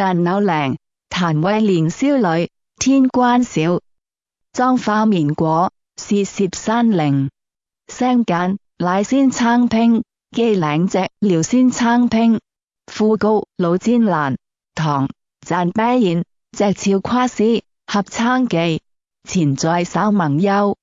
但柳铃，谭为莲少女；天关小妆化面果，是涉山灵声简，乃先餐拼；机领只聊先餐拼。富高老煎兰，唐赞啤彦，只俏夸诗合餐记，前在守盟幽。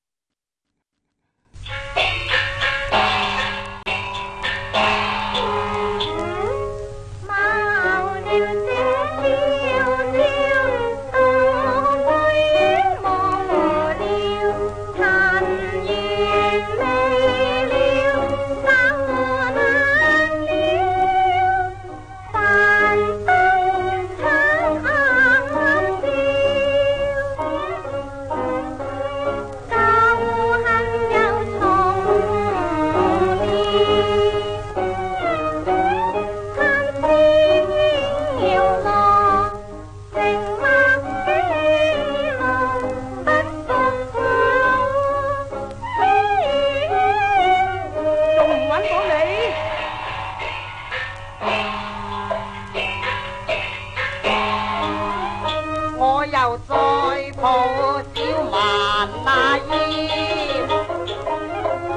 又再抱小蛮那腰，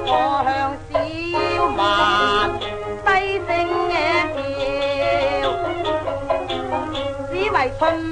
我向小蛮低声嘅叫，只为春。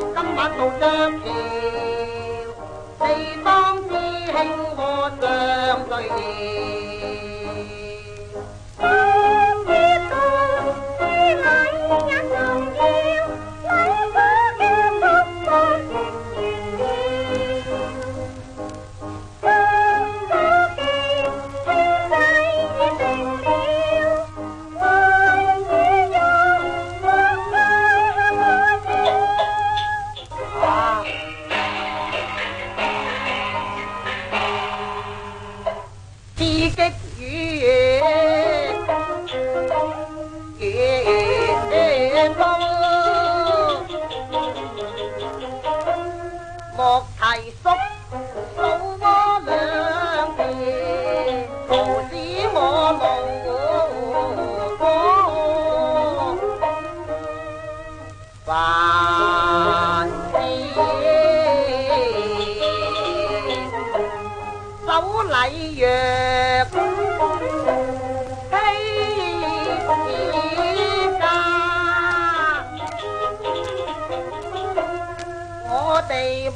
今晚到鹊桥，四方。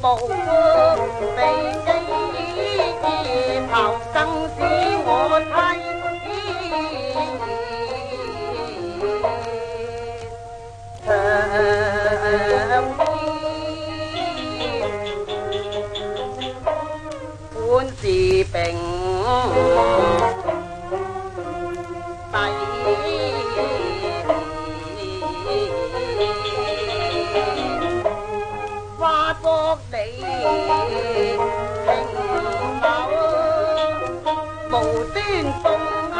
无知，悲头生死我妻是并蒂你平否？无端送我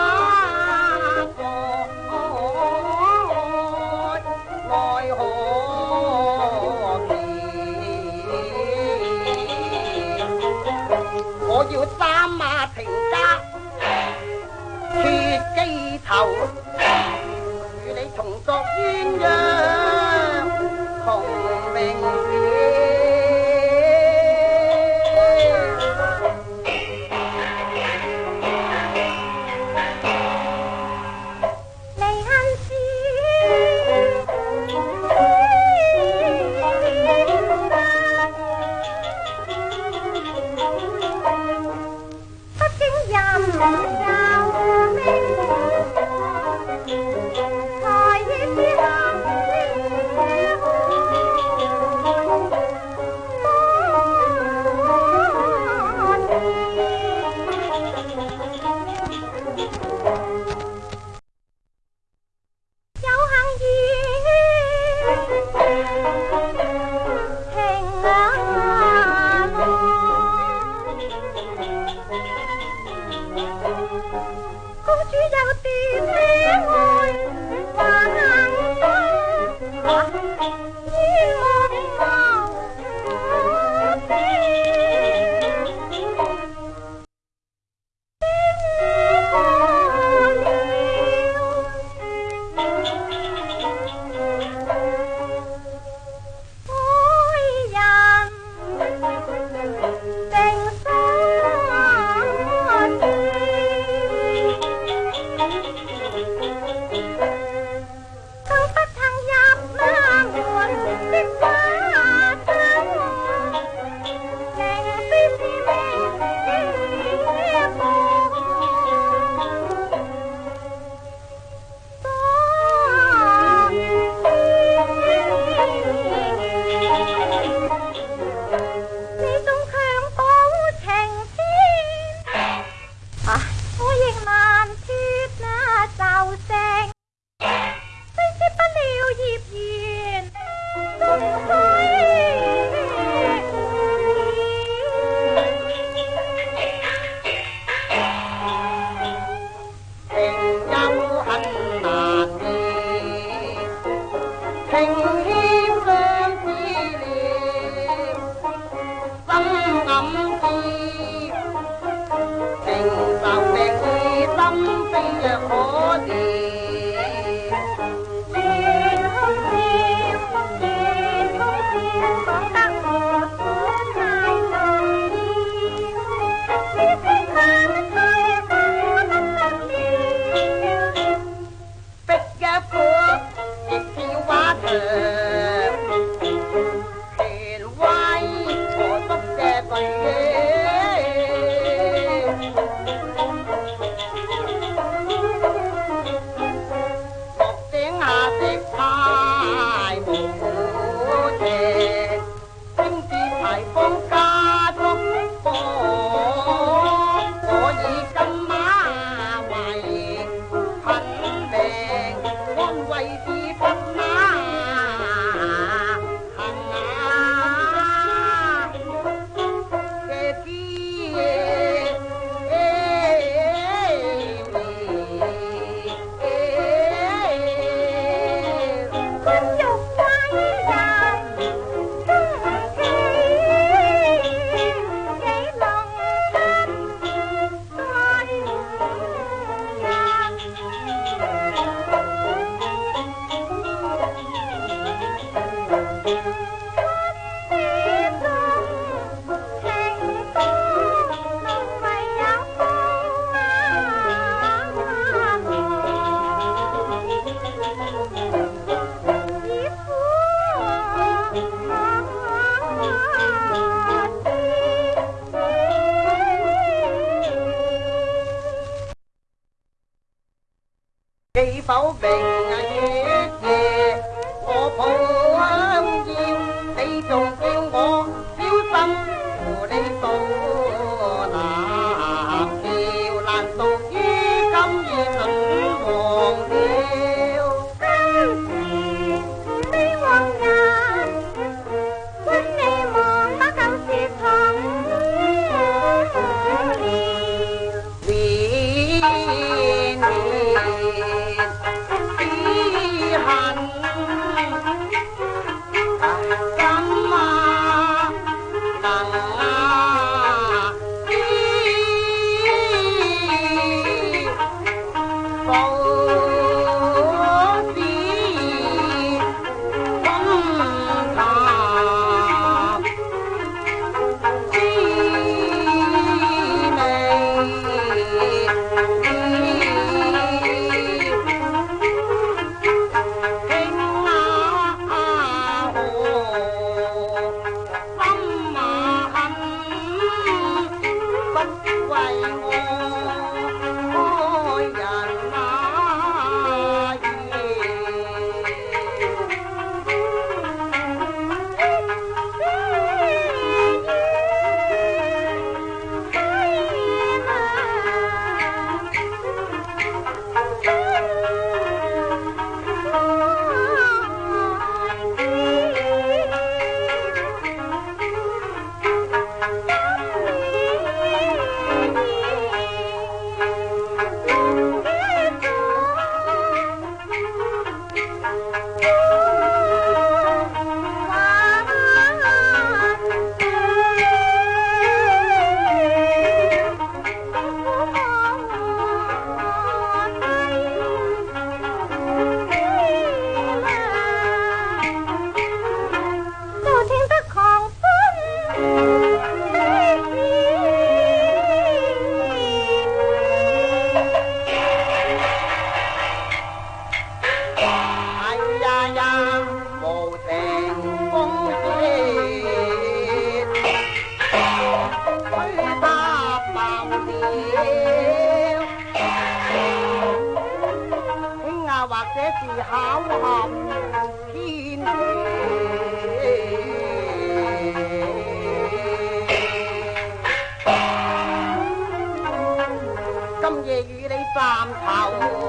来何我要三马平家血羁头，与你重作鸳鸯。Thank you. 三头。